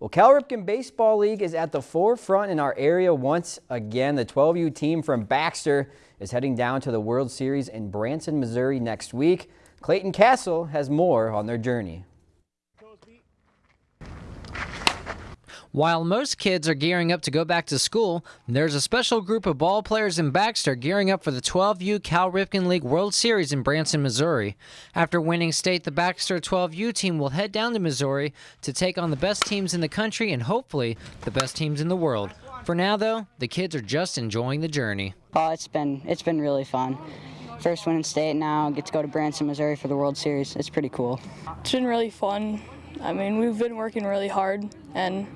Well, Cal Ripken Baseball League is at the forefront in our area once again. The 12U team from Baxter is heading down to the World Series in Branson, Missouri next week. Clayton Castle has more on their journey. While most kids are gearing up to go back to school, there's a special group of ball players in Baxter gearing up for the 12U Cal Ripken League World Series in Branson, Missouri. After winning state, the Baxter 12U team will head down to Missouri to take on the best teams in the country and hopefully the best teams in the world. For now, though, the kids are just enjoying the journey. Oh, it's been it's been really fun. First win in state now, get to go to Branson, Missouri for the World Series. It's pretty cool. It's been really fun. I mean, we've been working really hard and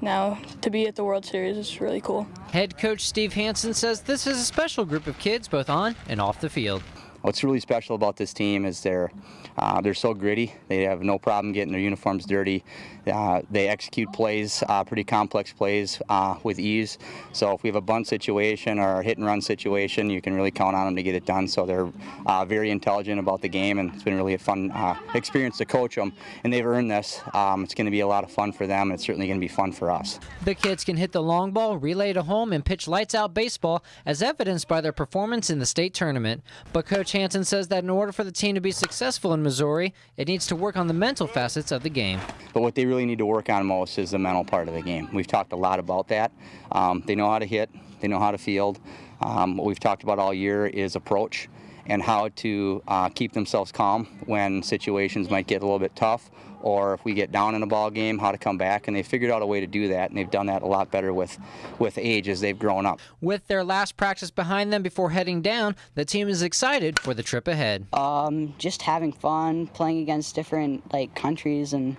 now to be at the World Series is really cool. Head coach Steve Hansen says this is a special group of kids both on and off the field. What's really special about this team is they're uh, they're so gritty. They have no problem getting their uniforms dirty. Uh, they execute plays, uh, pretty complex plays, uh, with ease. So if we have a bunt situation or a hit and run situation, you can really count on them to get it done. So they're uh, very intelligent about the game, and it's been really a fun uh, experience to coach them. And they've earned this. Um, it's going to be a lot of fun for them. And it's certainly going to be fun for us. The kids can hit the long ball, relay to home, and pitch lights out baseball, as evidenced by their performance in the state tournament. But Coach Hansen says that in order for the team to be successful in Missouri, it needs to work on the mental facets of the game. But what they really need to work on most is the mental part of the game. We've talked a lot about that. Um, they know how to hit, they know how to field. Um, what we've talked about all year is approach and how to uh, keep themselves calm when situations might get a little bit tough or if we get down in a ball game, how to come back. And they figured out a way to do that, and they've done that a lot better with, with age as they've grown up. With their last practice behind them before heading down, the team is excited for the trip ahead. Um, just having fun, playing against different like countries, and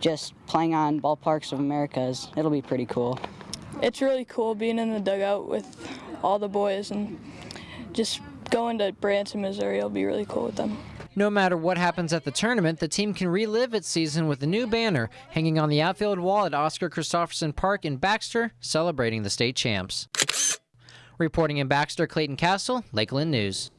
just playing on ballparks of Americas. It'll be pretty cool. It's really cool being in the dugout with all the boys and just going to Branson, Missouri will be really cool with them. No matter what happens at the tournament, the team can relive its season with a new banner hanging on the outfield wall at Oscar Christopherson Park in Baxter, celebrating the state champs. Reporting in Baxter, Clayton Castle, Lakeland News.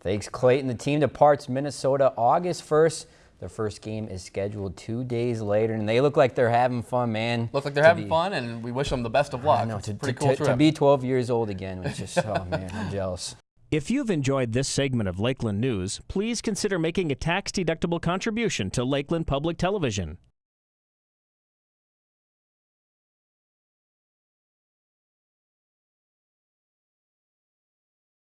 Thanks, Clayton. The team departs Minnesota August 1st. Their first game is scheduled two days later, and they look like they're having fun, man. Look like they're having be, fun, and we wish them the best of luck. I know, to, to, cool to, to, be 12 years old again was just, oh man, I'm jealous. If you've enjoyed this segment of Lakeland News, please consider making a tax-deductible contribution to Lakeland Public Television.